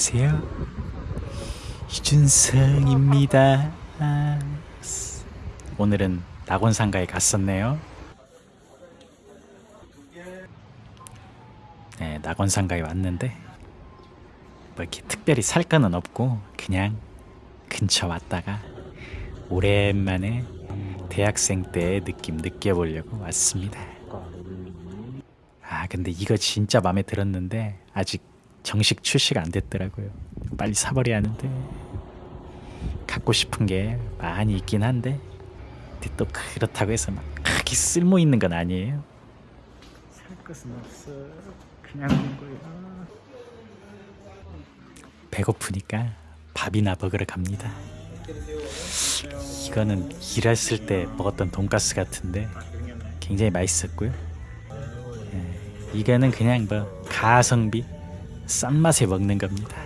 안녕하세요. 이준성입니다. 오늘은 낙원상가에 갔었네요. 네, 낙원상가에 왔는데 뭐 이렇게 특별히 살 거는 없고 그냥 근처 왔다가 오랜만에 대학생 때의 느낌 느껴보려고 왔습니다. 아 근데 이거 진짜 마음에 들었는데 아직 정식 출시가 안 됐더라고요. 빨리 사버려야 하는데 갖고 싶은 게 많이 있긴 한데 근데 또 그렇다고 해서 막 크게 쓸모 있는 건 아니에요. 살 것은 없어. 그냥 온 거야. 배고프니까 밥이나 먹으러 갑니다. 이거는 일했을 때 먹었던 돈가스 같은데 굉장히 맛있었고요. 예, 이거는 그냥 뭐 가성비 싼 맛에 먹는 겁니다.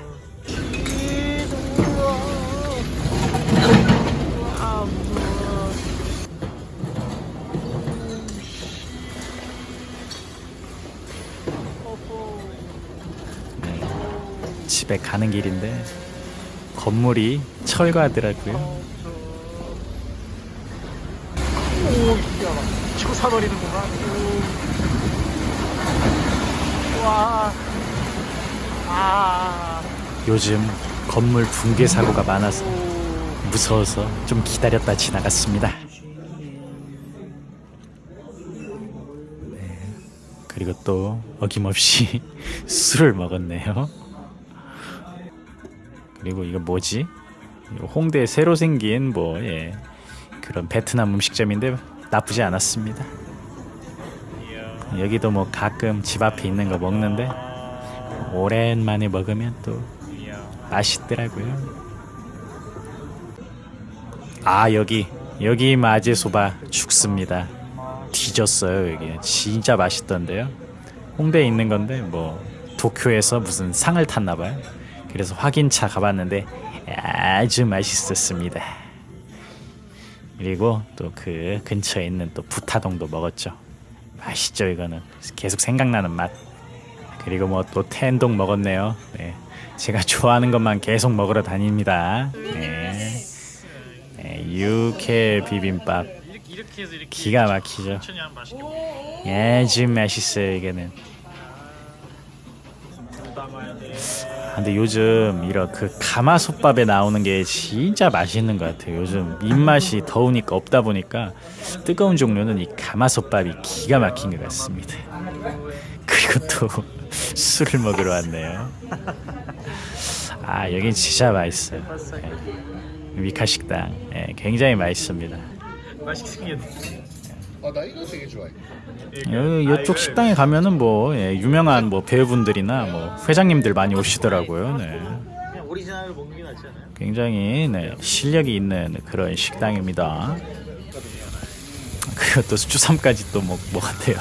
네, 집에 가는 길인데 건물이 철거하더라고요. 치고 사버리는구나. 오. 와. 아. 요즘 건물 붕괴 사고가 많아서 무서워서 좀 기다렸다 지나갔습니다. 네, 그리고 또 어김없이 술을 먹었네요. 그리고 이거 뭐지? 홍대에 새로 생긴 뭐 예, 그런 베트남 음식점인데 나쁘지 않았습니다. 여기도 뭐 가끔 집 앞에 있는 거 먹는데 오랜만에 먹으면 또 맛있더라고요. 아 여기 여기 마제소바 죽습니다. 뒤졌어요 여기 진짜 맛있던데요. 홍대에 있는 건데 뭐 도쿄에서 무슨 상을 탔나 봐요. 그래서 확인차 가봤는데 아주 맛있었습니다. 그리고 또 그 근처에 있는 또 부타동도 먹었죠. 맛있죠 이거는 계속 생각나는 맛. 그리고 뭐 또 텐동 먹었네요. 네. 제가 좋아하는 것만 계속 먹으러 다닙니다. 네. 네, 육회 비빔밥 기가 막히죠. 먹어. 아주 맛있어요 돼. 아, 근데 요즘 이런 그 가마솥밥에 나오는 게 진짜 맛있는 것 같아요. 요즘 입맛이 더우니까 없다 보니까 뜨거운 종류는 이 가마솥밥이 기가 막힌 것 같습니다. 또 술을 먹으러 왔네요. 아 여긴 진짜 맛있어요. 예. 미카 식당 예, 굉장히 맛있습니다. 맛있게 생겼네. 아, 나 이거 되게 좋아해. 여, 이쪽 식당에 가면은 뭐 예, 유명한 뭐 배우분들이나 뭐 회장님들 많이 오시더라고요. 네. 그냥 오리지널 먹는 게 낫지 않아요? 굉장히 네, 실력이 있는 그런 식당입니다. 그리고 또 주삼까지 또 먹, 먹었대요.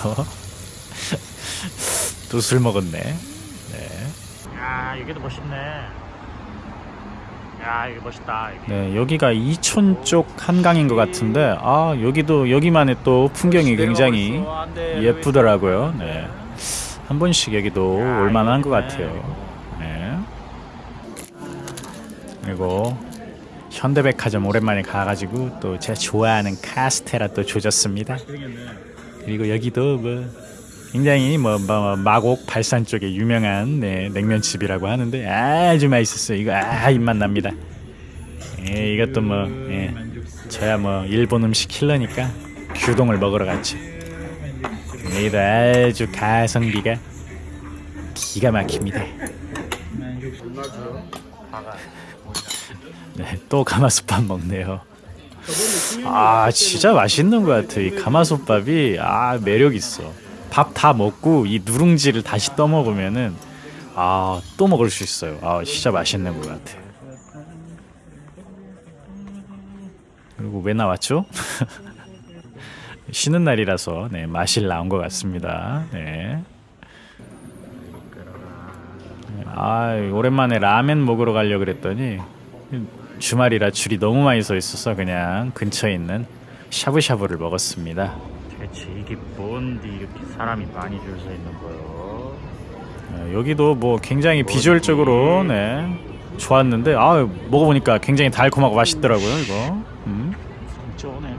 또 술 먹었네. 네. 야, 여기도 멋있네. 야, 이거 멋있다. 여기. 네, 여기가 이촌 쪽 한강인 것 같은데, 아, 여기도, 여기만의 또 풍경이 굉장히 있어. 안 돼, 예쁘더라고요. 네. 한 번씩 여기도 야, 올만한 것. 같아요. 네. 그리고 현대백화점 오랜만에 가가지고 또 제가 좋아하는 카스테라 또 조졌습니다. 그리고 여기도 뭐 굉장히 뭐, 뭐 마곡 발산 쪽에 유명한 네, 냉면집이라고 하는데 아주 맛있었어요. 이거 아 입맛 납니다. 예, 이것도 뭐 예, 저야 뭐 일본 음식 킬러니까 규동을 먹으러 갔죠. 여기도 아주 가성비가 기가 막힙니다. 네, 또 가마솥밥 먹네요. 아 진짜 맛있는 것 같아. 이 가마솥밥이 아 매력 있어. 밥 다 먹고 이 누룽지를 다시 떠 먹으면은 아 또 먹을 수 있어요. 아 진짜 맛있는 것 같아. 그리고 왜 나왔죠? 쉬는 날이라서 네 마실 나온 것 같습니다. 네. 아 오랜만에 라멘 먹으러 가려 그랬더니 주말이라 줄이 너무 많이 서 있어서 그냥 근처에 있는 샤브샤브를 먹었습니다. 대체 이게 뭔데 이렇게 사람이 많이 줄 서 있는 거요? 어, 여기도 뭐 굉장히 비주얼적으로 네 좋았는데 아 먹어보니까 굉장히 달콤하고 맛있더라고요 이거. 음. 쩌네.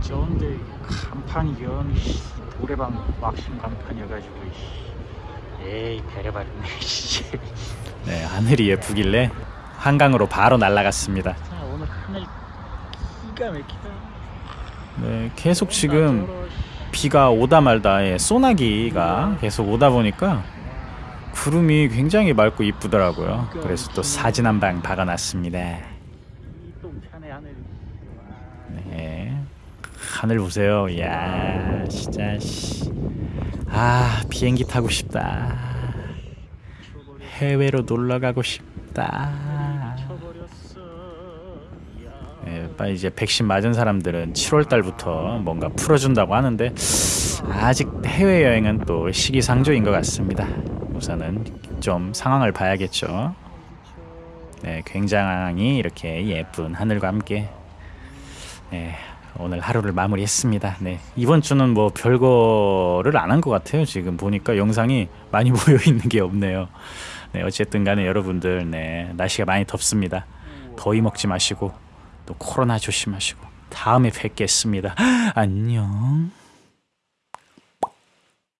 쩌는데 간판이 연 노래방 막심 간판이어가지고 씨. 에이 배려받네 씨. 네 하늘이 예쁘길래 한강으로 바로 날아갔습니다. 자, 오늘 하늘 네 계속 지금 비가 오다 말다 예, 소나기가 계속 오다 보니까 구름이 굉장히 맑고 이쁘더라고요. 그래서 또 사진 한 방 박아놨습니다. 네. 하늘 보세요. 이야, 진짜 씨. 아, 비행기 타고 싶다. 해외로 놀러 가고 싶다. 이제 백신 맞은 사람들은 7월 달부터 뭔가 풀어준다고 하는데 아직 해외 여행은 또 시기상조인 것 같습니다. 우선은 좀 상황을 봐야겠죠. 네, 굉장히 이렇게 예쁜 하늘과 함께 네, 오늘 하루를 마무리했습니다. 네, 이번 주는 뭐 별거를 안 한 것 같아요. 지금 보니까 영상이 많이 모여 있는 게 없네요. 네, 어쨌든 간에 여러분들, 네, 날씨가 많이 덥습니다. 더위 먹지 마시고 또 코로나 조심하시고 다음에 뵙겠습니다. 안녕.